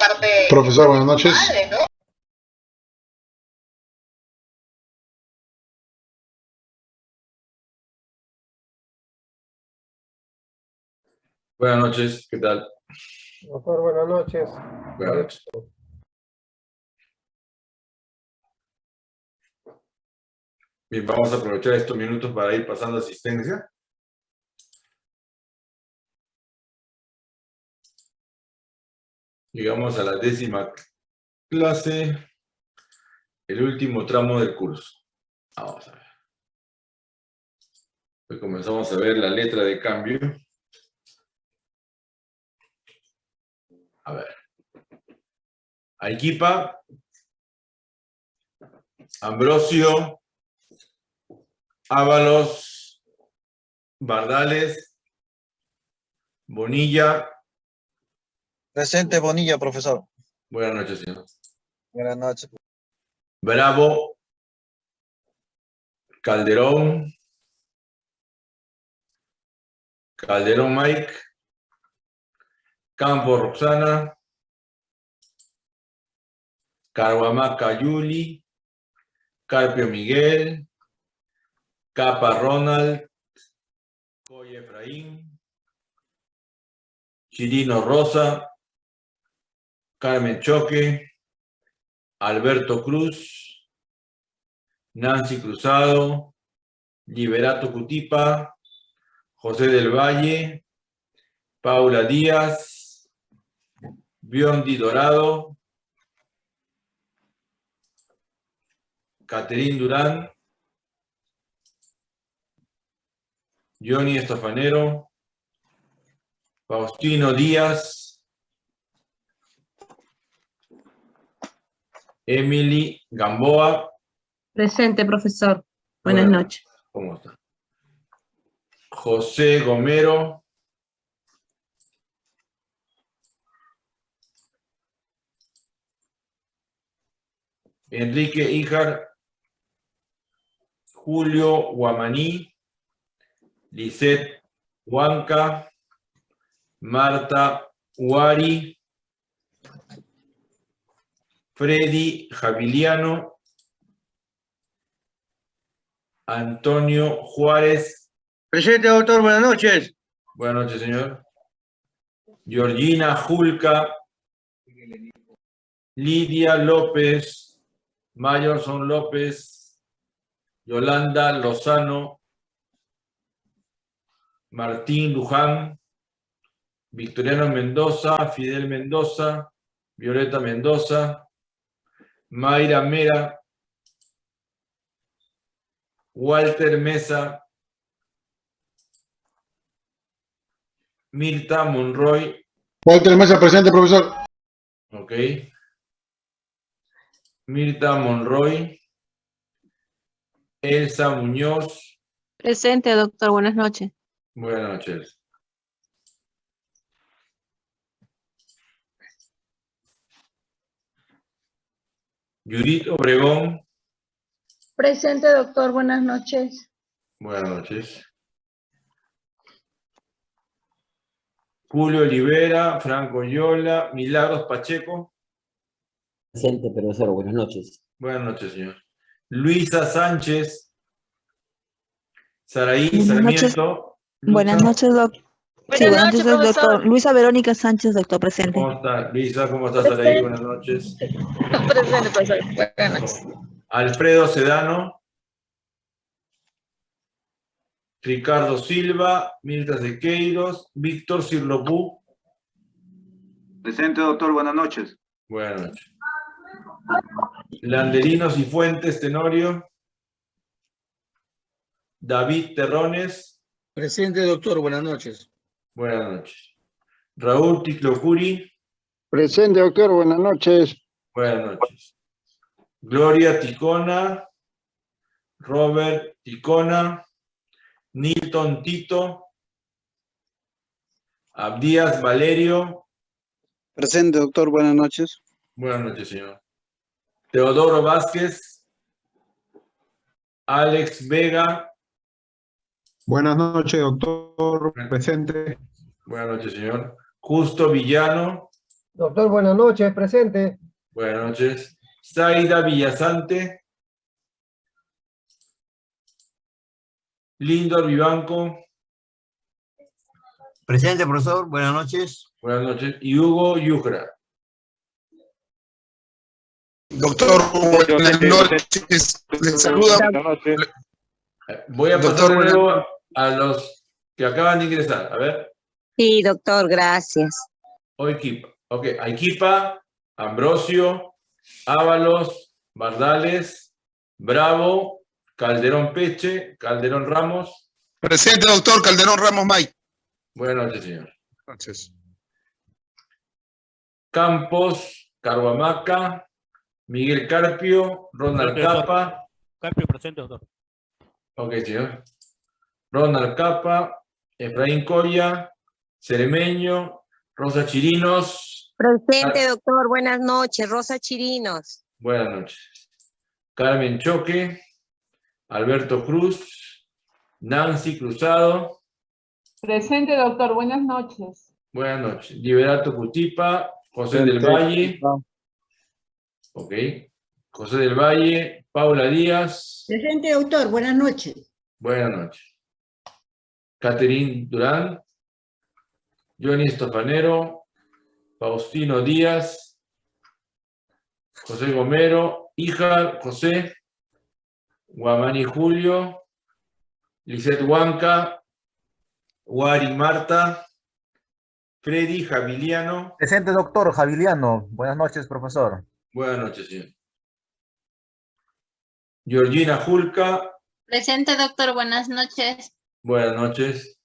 parte Profesor, buenas noches. madre, ¿no? Buenas noches, ¿qué tal? Doctor, buenas noches. Buenas noches. Bien, vamos a aprovechar estos minutos para ir pasando asistencia. Llegamos a la décima clase, el último tramo del curso. Vamos a ver. Hoy comenzamos a ver la letra de cambio. A ver. Arequipa, Ambrosio, Ábalos, Bardales, Bonilla. Presente Bonilla, profesor. Buenas noches, señor. Buenas noches. Bravo, Calderón, Calderón Mike, Campo Roxana, Carhuamaca Yuli, Carpio Miguel, Capa Ronald, Coy Efraín, Chirino Rosa, Carmen Choque, Alberto Cruz, Nancy Cruzado, Liberato Cutipa, José del Valle, Paula Díaz, Biondi Dorado, Caterín Durán, Johnny Estofanero, Faustino Díaz, Emily Gamboa, Presente, profesor. Buenas Buenas. noches. ¿cómo está? José Gomero, Enrique Ijar, Julio Guamaní, Lisette Huanca, Marta Huari, Freddy Javiliano, Antonio Juárez, Presente, doctor, buenas noches. buenas noches, señor. Georgina Julca, Lidia López, Mayorson López, Yolanda Lozano, Martín Luján, Victoriano Mendoza, Fidel Mendoza, Violeta Mendoza, Mayra Mera, Walter Mesa, Mirta Monroy, Walter Mesa, presente, profesor. ok. Mirta Monroy, Elsa Muñoz, Presente, doctor. Buenas noches. buenas noches. Judith Obregón, Presente, doctor. Buenas noches. buenas noches. Julio Olivera, Franco Yola, Milagros Pacheco, Presente, profesor, buenas noches. buenas noches, señor. Luisa Sánchez, Saraí noches. Sarmiento. Buenas noches, doctor. Sí, Buenas noches, doctor. Luisa Verónica Sánchez, doctor, presente. ¿Cómo está? Luisa, ¿cómo estás, Saraí? Buenas noches. Presente, profesor. Buenas noches. Alfredo Sedano, Ricardo Silva, Mirta Sequeiros, Víctor Cirlopú. Presente, doctor, buenas noches. Buenas noches. Landerinos y Fuentes Tenorio. David Terrones, Presente, doctor, buenas noches. Buenas noches. Raúl Ticlocuri, Presente, doctor, buenas noches. buenas noches. Gloria Ticona, Robert Ticona, Nilton Tito, Abdías Valerio, Presente, doctor, buenas noches. buenas noches, señor. Teodoro Vázquez, Alex Vega, Buenas noches, doctor. Presente. Buenas noches, señor. Justo Villano, Doctor, buenas noches, presente. Buenas noches. Zaida Villasante. Lindor Vivanco. Presente, profesor. Buenas noches. Buenas noches. Y Hugo Yucra. Doctor, buenas noches. Les saluda. Voy a pasar Doctor, nuevo a los que acaban de ingresar. A ver. Sí, doctor, gracias. O equipa. Ok, Equipa, Ambrosio, Ábalos, Bardales, Bravo, Calderón Peche, Calderón Ramos. Presente, doctor Calderón Ramos May. Buenas noches, señor. Noches. Campos, Carhuamaca, Miguel Carpio, Ronald Presente, doctor. Capa. Carpio presente, doctor. Ok, señor. Ronald Capa, Efraín Coya, Ceremeño, Rosa Chirinos. Presente, doctor. Buenas noches. Rosa Chirinos. Buenas noches. Carmen Choque, Alberto Cruz, Nancy Cruzado. Presente, doctor. Buenas noches. Buenas noches. Liberato Cutipa, José del Valle. Ok. José del Valle, Paula Díaz. Presente, doctor. Buenas noches. Buenas noches. Catherine Durán, Johnny Estofanero, Faustino Díaz, José Gomero, hija José, Guamani Julio, Lisette Huanca, Wari Marta, Freddy Javiliano. Presente, doctor Javiliano. Buenas noches, profesor. Buenas noches, señor. Georgina Julca, Presente, doctor. Buenas noches. Buenas noches.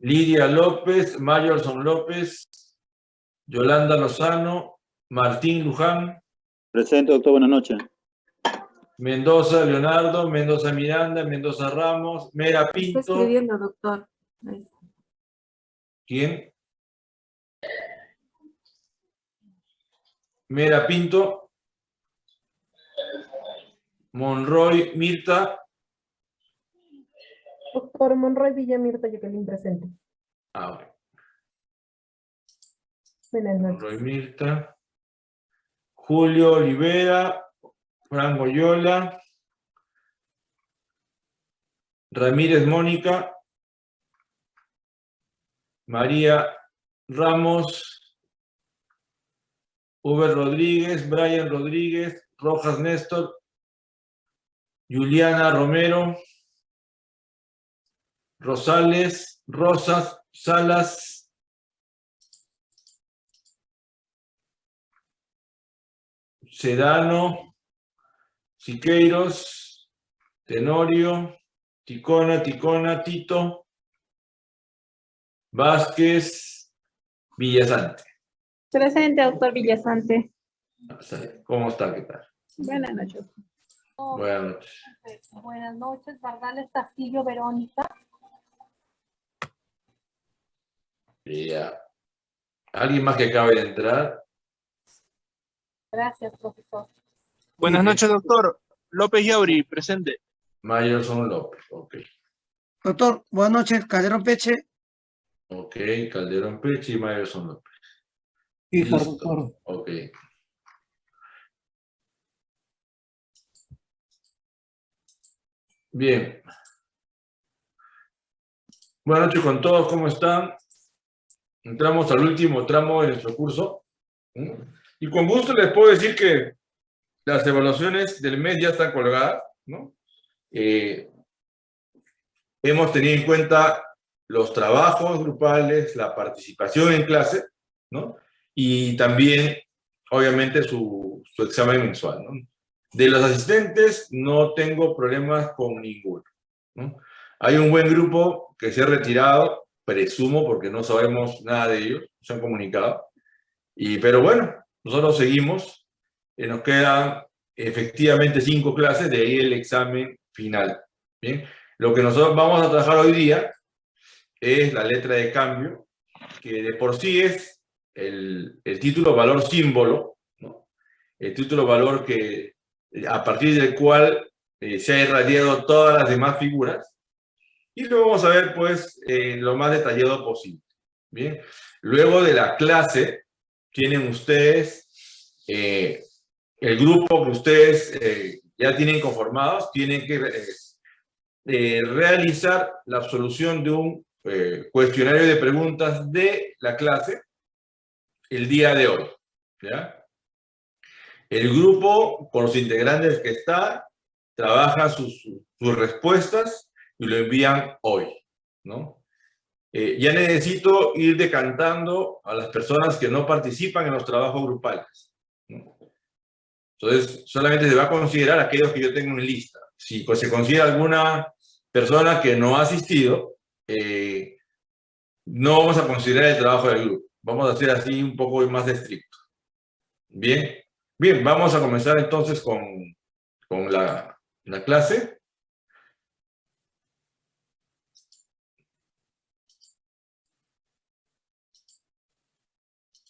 Lidia López, Mayorson López, Yolanda Lozano, Martín Luján, Presente, doctor, buenas noches. Mendoza Leonardo, Mendoza Miranda, Mendoza Ramos, Mera Pinto. doctor. ¿Quién? Mera Pinto. Monroy Mirta. Doctor Monroy Villamirta, Jacqueline, presente. Ah, ok. Buenas Monroy Mirta. Julio Olivera, Fran Goyola, Ramírez Mónica, María Ramos, Uber Rodríguez, Brian Rodríguez, Rojas Néstor, Juliana Romero, Rosales, Rosas, Salas, Sedano, Siqueiros, Tenorio, Ticona, Ticona, Tito, Vázquez, Villasante. Presente, doctor Villasante. ¿Cómo está? ¿Qué tal? Buenas noches. Buenas noches. Buenas noches, Bardales Castillo, Verónica. Ya. ¿Alguien más que acabe de entrar? Gracias, profesor. Buenas noches, doctor. López Yauri, presente. Mayerson López, ok. Doctor, buenas noches. Calderón Peche. Ok, Calderón Peche y Mayerson López. Listo. doctor. Ok. Bien. Buenas noches con todos, ¿cómo están? Entramos al último tramo de nuestro curso. Y con gusto les puedo decir que las evaluaciones del mes ya están colgadas. Eh, hemos tenido en cuenta los trabajos grupales, la participación en clase, ¿no? Y también, obviamente, su, examen mensual, ¿no? De los asistentes no tengo problemas con ninguno, ¿no? Hay un buen grupo que se ha retirado, presumo, porque no sabemos nada de ellos, se han comunicado. Y, pero bueno, nosotros seguimos, eh, nos quedan efectivamente cinco clases, de ahí el examen final. Bien, lo que nosotros vamos a trabajar hoy día es la letra de cambio, que de por sí es el, el título valor símbolo, ¿no? el título valor que a partir del cual eh, se ha irradiado todas las demás figuras, y lo vamos a ver pues eh, lo más detallado posible. Bien, luego de la clase, tienen ustedes, eh, el grupo que ustedes eh, ya tienen conformados, tienen que eh, realizar la absolución de un cuestionario de preguntas de la clase el día de hoy. ¿ya? El grupo, con los integrantes que está, trabaja sus, sus respuestas y lo envían hoy. ¿no? Eh, ya necesito ir decantando a las personas que no participan en los trabajos grupales. Entonces, solamente se va a considerar aquellos que yo tengo en lista. Si pues, se considera alguna persona que no ha asistido, eh, no vamos a considerar el trabajo del grupo. Vamos a hacer así un poco más estricto. Bien, bien, vamos a comenzar entonces con, con la, la clase.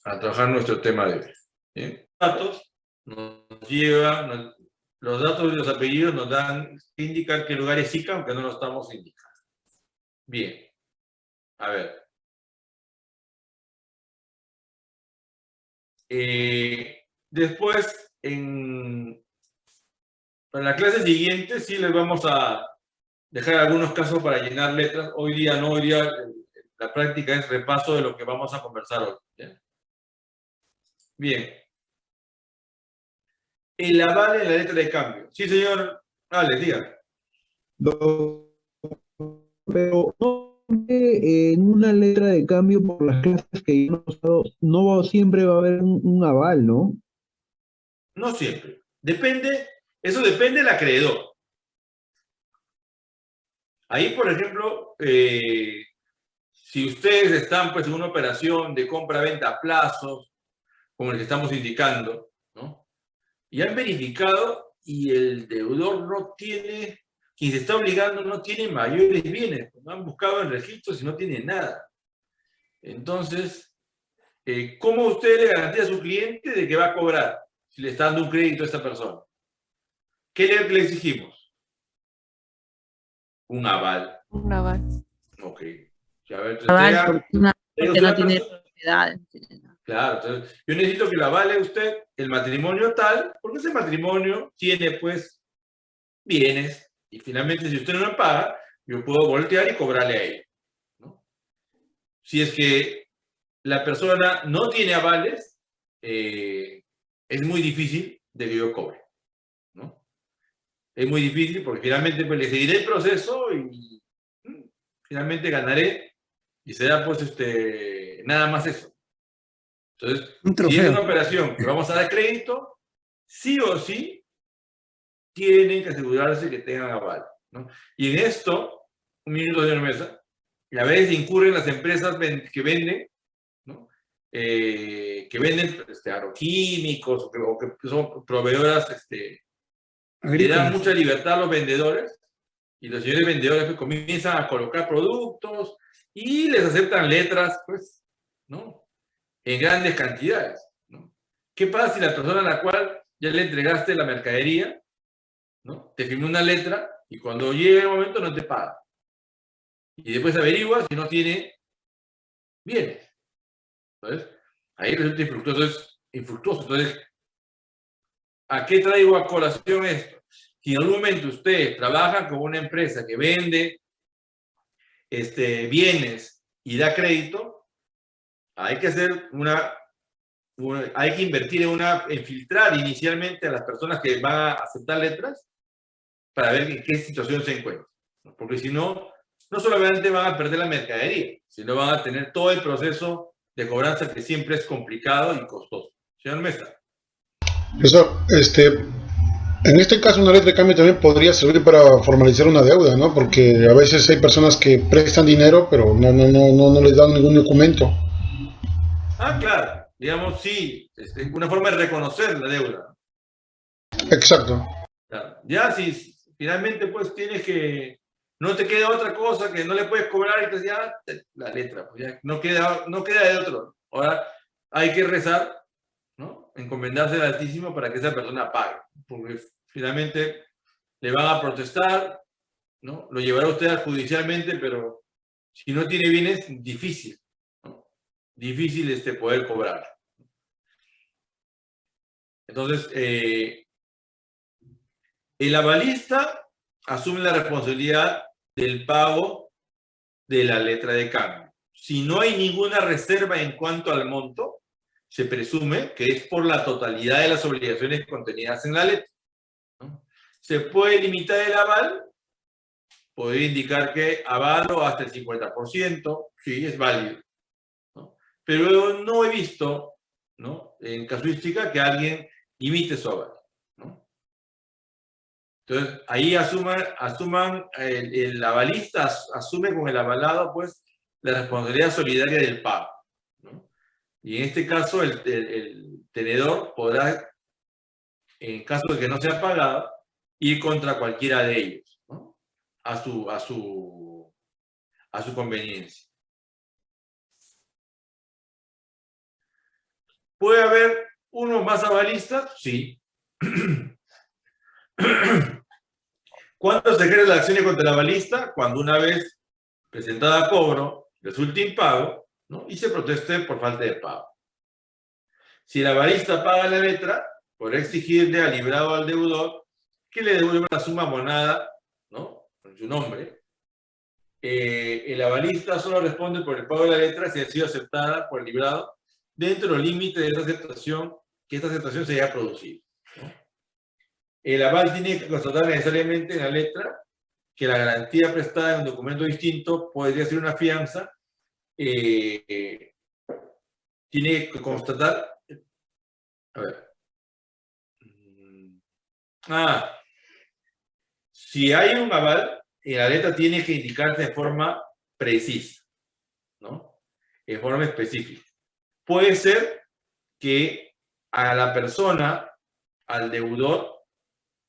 A trabajar nuestro tema de hoy. Datos nos lleva, los datos y los apellidos nos dan, indican qué lugar es ICA, aunque no lo estamos indicando. Bien. A ver. Eh, después, en, la clase siguiente, sí les vamos a dejar algunos casos para llenar letras. Hoy día no, hoy día eh, la práctica es repaso de lo que vamos a conversar hoy. Bien. El aval en la letra de cambio. Sí, señor. Dale, diga. Pero no en una letra de cambio por las clases que hemos usado, no siempre va a haber un, un aval, ¿no? No siempre. Depende, eso depende del acreedor. Ahí, por ejemplo, eh, si ustedes están pues, en una operación de compra-venta a plazos, como el que estamos indicando, ¿no? y han verificado y el deudor no tiene, quien se está obligando no tiene mayores bienes, no han buscado en registros y no tiene nada. Entonces, eh, ¿cómo usted le garantía a su cliente de que va a cobrar si le está dando un crédito a esta persona? ¿Qué le, le exigimos? Un aval. Un aval. Ok. Ya, a ver, Aval, porque una- porque usted no tiene propiedad. Claro, entonces yo necesito que la vale usted el matrimonio tal, porque ese matrimonio tiene pues bienes y finalmente si usted no me paga, yo puedo voltear y cobrarle a ella. ¿no? Si es que la persona no tiene avales, eh, es muy difícil de que yo cobre. Es muy difícil porque finalmente pues, le seguiré el proceso y mm, finalmente ganaré y será pues este, nada más eso. Entonces, si es una operación que vamos a dar crédito, sí o sí tienen que asegurarse que tengan aval. ¿no? Y en esto, un minuto de mesa, y a veces incurren las empresas que venden, ¿no? Eh, que venden este, agroquímicos o que, o que son proveedoras, este, le dan mucha libertad a los vendedores y los señores vendedores pues, comienzan a colocar productos y les aceptan letras, pues, ¿no? En grandes cantidades. ¿Qué pasa si la persona a la cual ya le entregaste la mercadería, te firmó una letra y cuando llegue el momento no te paga? Y después averigua si no tiene bienes. Entonces, ahí resulta infructuoso. Es infructuoso. Entonces, ¿a qué traigo a colación esto? Si en algún momento usted trabaja con una empresa que vende este, bienes y da crédito, hay que hacer una, una- hay que invertir en una, en filtrar inicialmente a las personas que van a aceptar letras para ver en qué situación se encuentran. Porque si no, no solamente van a perder la mercadería, sino van a tener todo el proceso de cobranza que siempre es complicado y costoso. Señor Mesa. Profesor, este, en este caso una letra de cambio también podría servir para formalizar una deuda, ¿no? Porque a veces hay personas que prestan dinero, pero no, no, no, no, no les dan ningún documento. Ah, claro. Digamos, sí, este, una forma de reconocer la deuda. Exacto. Claro. Ya si finalmente pues tienes que, no te queda otra cosa que no le puedes cobrar y te ya la letra, pues ya no queda, no queda de otro. Ahora hay que rezar, ¿no? Encomendarse al Altísimo para que esa persona pague, porque finalmente le van a protestar, ¿no? Lo llevará usted judicialmente, pero si no tiene bienes, difícil. Difícil este poder cobrar. Entonces, eh, el avalista asume la responsabilidad del pago de la letra de cambio. Si no hay ninguna reserva en cuanto al monto, se presume que es por la totalidad de las obligaciones contenidas en la letra. Se puede limitar el aval, podría indicar que avalo hasta el 50%, sí, es válido. Pero no he visto, ¿no? en casuística, que alguien limite su aval. ¿no? Entonces, ahí asuman, asuman el, el avalista asume con el avalado, pues, la responsabilidad solidaria del pago. ¿no? Y en este caso, el, el, el, tenedor podrá, en caso de que no sea pagado, ir contra cualquiera de ellos, ¿no? a, su, a, su, a su conveniencia. ¿Puede haber uno más avalistas? Sí. ¿Cuándo se crea la acción contra el avalista? Cuando una vez presentada a cobro, resulta impago, ¿no? y se proteste por falta de pago. Si el avalista paga la letra, podrá exigirle al librado al deudor que le devuelva la suma monada, ¿no? Con su nombre. Eh, el avalista solo responde por el pago de la letra si ha sido aceptada por el librado dentro de los límites de esta aceptación, que esta aceptación se haya producido. ¿no? El aval tiene que constatar necesariamente en la letra que la garantía prestada en un documento distinto podría ser una fianza, eh, tiene que constatar, a ver, ah, si hay un aval, en la letra tiene que indicarse de forma precisa, ¿no? En forma específica. Puede ser que a la persona, al deudor,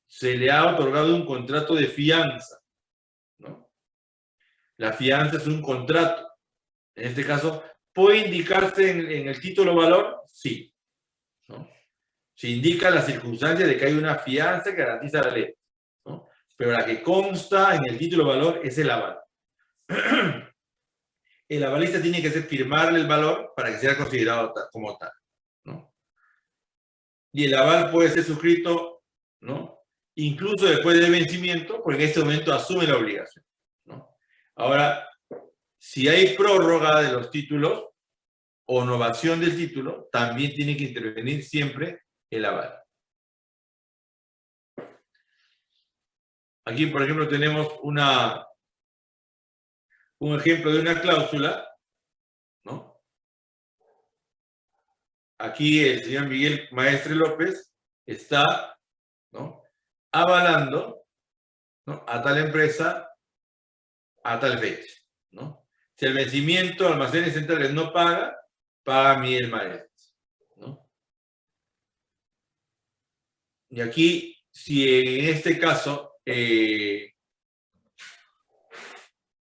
se le ha otorgado un contrato de fianza, ¿no? La fianza es un contrato. En este caso, ¿puede indicarse en, el título valor? Sí. Se indica la circunstancia de que hay una fianza que garantiza la ley. Pero la que consta en el título valor es el aval. El avalista tiene que hacer firmarle el valor para que sea considerado como tal. ¿no? Y el aval puede ser suscrito ¿no? incluso después del vencimiento, porque en este momento asume la obligación. ¿no? Ahora, si hay prórroga de los títulos o novación del título, también tiene que intervenir siempre el aval. Aquí, por ejemplo, tenemos una, un ejemplo de una cláusula, ¿no? Aquí el señor Miguel Maestre López está, ¿no? avalando a tal empresa a tal fecha. ¿no? Si el vencimiento almacenes centrales no paga, paga Miguel Maestre. ¿no? Y aquí, si en este caso, eh,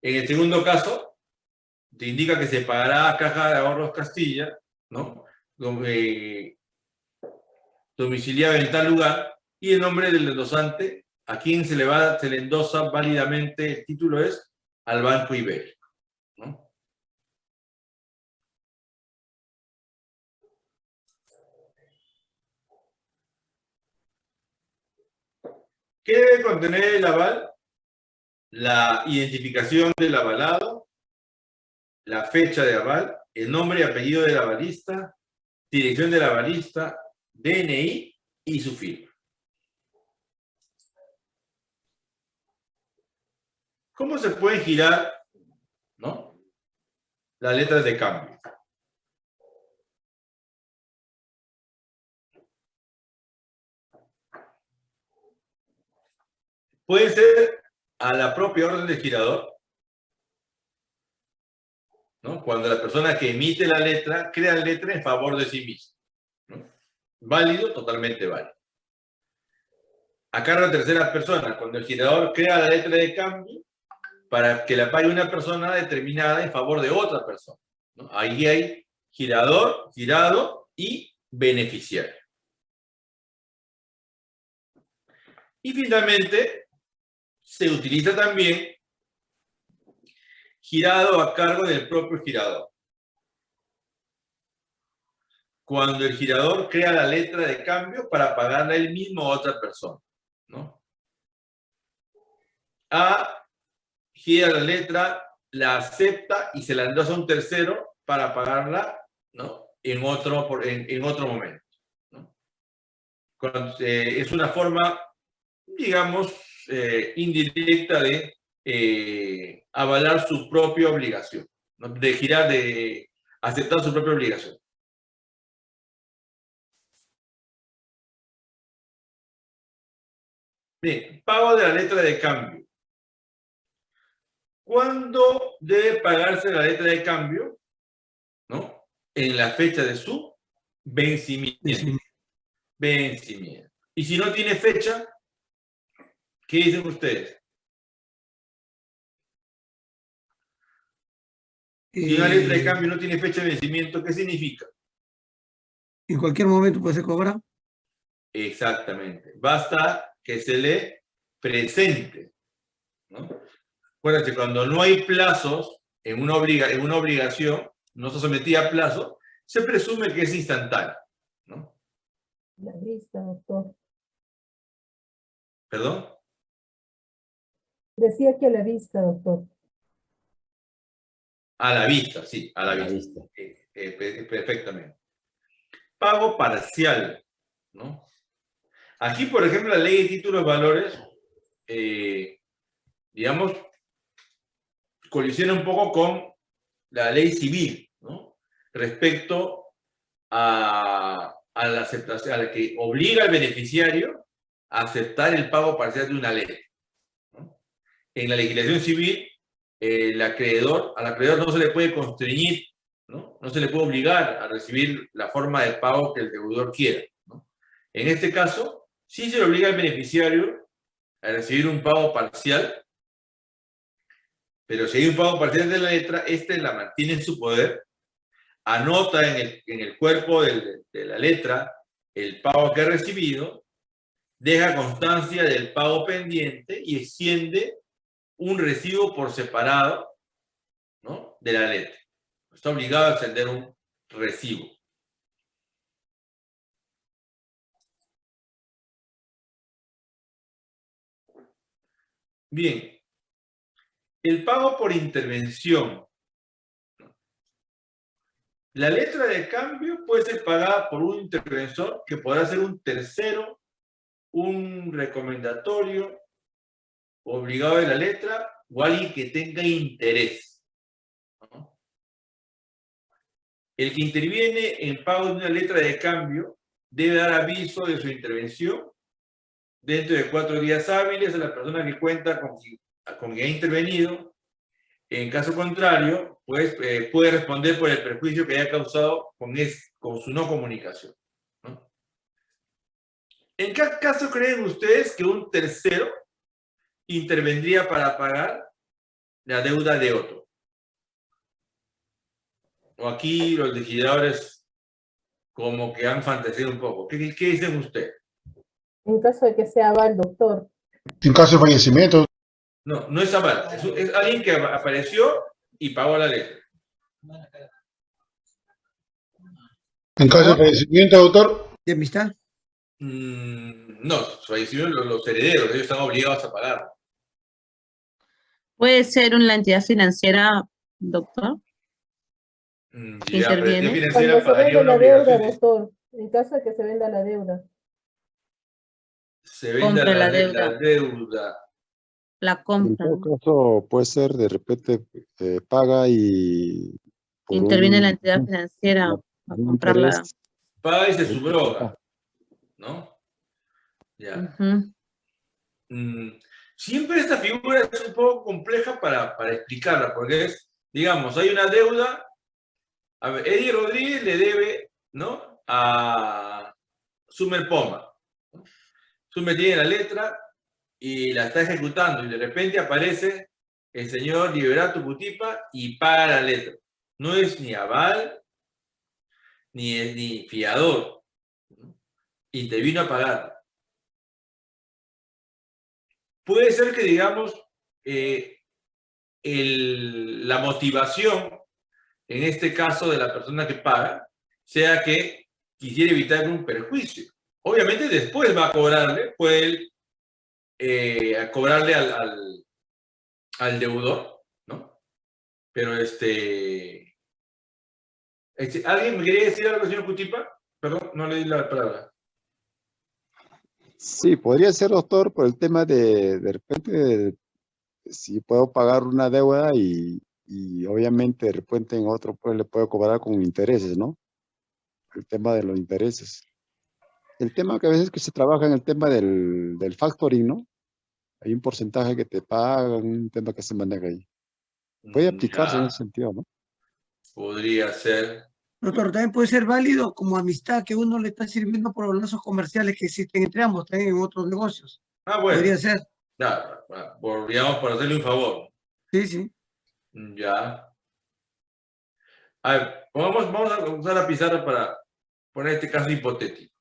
en el segundo caso, te indica que se pagará a Caja de Ahorros Castilla, ¿no? Eh, domiciliado en tal lugar, y el nombre del endosante, a quien se le, va, se le endosa válidamente el título es al Banco Ibérico. ¿no? ¿Qué debe contener el aval? La identificación del avalado, la fecha de aval, el nombre y apellido del avalista, dirección del avalista, DNI y su firma. ¿Cómo se puede girar ¿no? las letras de cambio? Puede ser a la propia orden del girador, cuando la persona que emite la letra crea la letra en favor de sí misma. Válido, totalmente válido. A cargo de tercera persona, cuando el girador crea la letra de cambio, para que la pague una persona determinada en favor de otra persona. Ahí hay girador, girado y beneficiario. Y finalmente, se utiliza también girado a cargo del propio girador. cuando el girador crea la letra de cambio para pagarla él mismo a otra persona, ¿no? A gira la letra, la acepta y se la endose a un tercero para pagarla, ¿no? En otro, en, en otro momento, ¿no? Eh, es una forma, digamos, eh, indirecta de eh, avalar su propia obligación, ¿no? de girar, de aceptar su propia obligación. Bien, pago de la letra de cambio. ¿Cuándo debe pagarse la letra de cambio? ¿No? En la fecha de su vencimiento. Vencimiento. Y si no tiene fecha, ¿qué dicen ustedes? Si una letra de Eh, cambio no tiene fecha de vencimiento, ¿qué significa? En cualquier momento puede ser cobrado. Exactamente. Basta que se le presente. ¿no? Acuérdense, cuando no hay plazos en una, obliga en una obligación, no se sometía a plazo, se presume que es instantáneo. ¿no? La vista, doctor. ¿Perdón? Decía que a la vista, doctor. A la vista, sí, a la, vista. Eh, eh, pe- perfectamente. Pago parcial, ¿no? Aquí, por ejemplo, la ley de títulos de valores, eh, digamos, colisiona un poco con la ley civil, ¿no? Respecto a, a la aceptación, a la que obliga al beneficiario a aceptar el pago parcial de una ley. En la legislación civil, el acreedor, al acreedor no se le puede constreñir, ¿no? No se le puede obligar a recibir la forma de pago que el deudor quiera, ¿no? En este caso, sí se le obliga al beneficiario a recibir un pago parcial, pero si hay un pago parcial de la letra, este la mantiene en su poder, anota en el, en el cuerpo de la letra el pago que ha recibido, deja constancia del pago pendiente y extiende un recibo por separado ¿no? de la letra. Está obligado a extender un recibo. Bien. El pago por intervención. La letra de cambio puede ser pagada por un interventor que podrá ser un tercero, un recomendatorio, obligado de la letra o alguien que tenga interés. El que interviene en pago de una letra de cambio debe dar aviso de su intervención dentro de cuatro días hábiles a la persona que cuenta con, con quien ha intervenido. En caso contrario, pues eh, puede responder por el perjuicio que haya causado con, su no comunicación. ¿En qué caso creen ustedes que un tercero intervendría para pagar la deuda de otro? O aquí los legisladores como que han fantaseado un poco. ¿Qué, qué dicen ustedes? En caso de que sea aval, doctor. En caso de fallecimiento, No, no es aval. Es, es alguien que apa- apareció y pagó la letra. en caso de fallecimiento, doctor, ¿De amistad? Mm, no, fallecieron los, los herederos, ellos están obligados a pagar. Puede ser una entidad financiera, doctor. Mm, ¿Que ya, pero interviene? entidad Cuando financiera se vende la deuda, obligación. doctor. En caso de que se venda la deuda. Se Compra la, la de- la deuda. La En compra. todo caso, puede ser de repente eh, paga y Interviene la entidad financiera a un comprar la. interés, Paga y se subroga. ¿No? Ya. Mm, siempre esta figura es un poco compleja para, para explicarla, porque es, digamos, hay una deuda, Eddie Rodríguez le debe, ¿no? A Sumer Poma. Sumer tiene la letra y la está ejecutando y de repente aparece el señor Liberato Cutipa y paga la letra. No es ni aval, ni, es ni fiador. ¿no? Intervino a pagar. Puede ser que, digamos, eh, la motivación, en este caso de la persona que paga, sea que quisiera evitar un perjuicio. Obviamente después va a cobrarle, puede eh, cobrarle al, al, al deudor, ¿no? Pero este, este, ¿Alguien me quería decir algo, señor Cutipa? Perdón, no le di la palabra. Sí, podría ser, doctor, por el tema de, de repente, si puedo pagar una deuda y, y obviamente de repente en otro pues le puedo cobrar con intereses, ¿no? El tema de los intereses. El tema que a veces que se trabaja en el tema del, del factoring, ¿no? Hay un porcentaje que te pagan, un tema que se maneja ahí. Puede Mm, aplicarse en ya, ese sentido, ¿no? Podría ser. Doctor, también puede ser válido como amistad que uno le está sirviendo por los lazos comerciales que existen entre ambos, también en otros negocios. Ah, bueno. Podría ser. Ya, por, digamos, por hacerle un favor. Sí, sí. Ya. A ver, vamos, vamos a usar la pizarra para poner este caso hipotético.